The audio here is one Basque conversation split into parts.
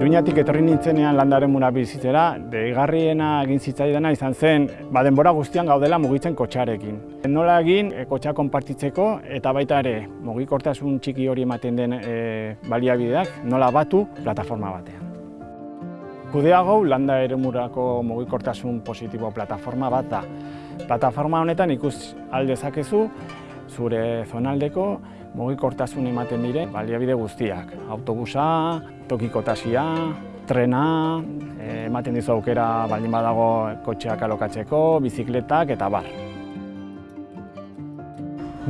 Iruñatik etorri nintzenean landaren mura bizitzera, deigarriena egin zitzaidana izan zen, ba denbora guztian gaudela mugitzen kotxarekin. Nola egin e, kotxa konpartitzeko eta baita ere mugikortasun txiki hori ematen den e, baliabideak nola batu plataforma batean. Kudeago landa ere murako mugikortasun positibo plataforma bat da. Plataforma honetan ikus aldezakezu zure zonaldeko mugikortasun ematen dire baliabide guztiak. Autobusa, tokikotasia, trena, eh, ematen dizu aukera baldin badago kotxeak alokatzeko, bizikletak eta bar.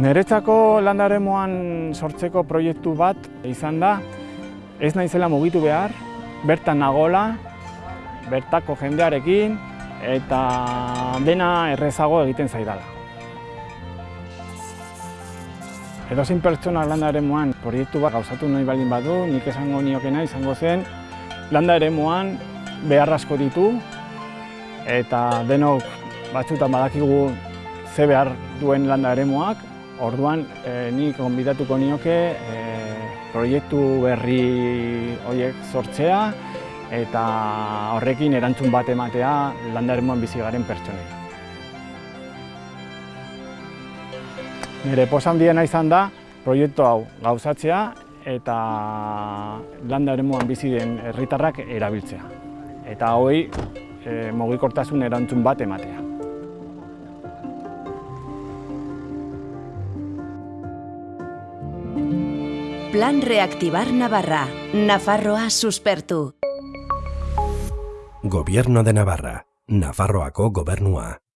Neretzako landaremoan sortzeko proiektu bat izan da, ez naizela mugitu behar, bertan nagola, bertako jendearekin eta dena errezago egiten zaidala. Edo zein pertsona landa ere moan proiektu bat gauzatu nahi baldin badu, nik esango niokena izango zen, landa ere moan behar asko ditu, eta denok batzutan badakigu ze behar duen landa ere moak, orduan e, nik onbidatuko nioke e, proiektu berri horiek sortzea, eta horrekin erantzun bat ematea landa ere moan bizi garen pertsonei. Nire posan diena izan da, proiektu hau gauzatzea eta landa ere bizi den herritarrak erabiltzea. Eta hoi e, mugikortasun erantzun bat ematea. Plan Reactivar Navarra. Nafarroa suspertu. Gobierno de Navarra. Nafarroako gobernua.